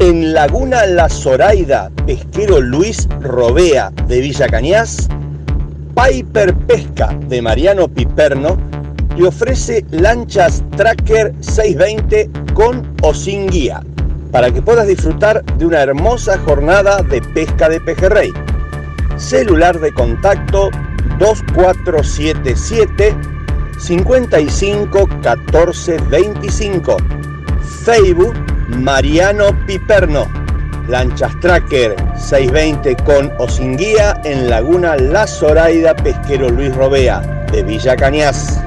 En Laguna La Zoraida, pesquero Luis Robea de Villa Cañas, Piper Pesca de Mariano Piperno te ofrece lanchas Tracker 620 con o sin guía para que puedas disfrutar de una hermosa jornada de pesca de pejerrey. Celular de contacto 2477 55 14 25. Facebook Mariano Piperno. Lanchas Tracker 620 con o sin guía en Laguna La Zoraida Pesquero Luis Robea de Villa Cañas.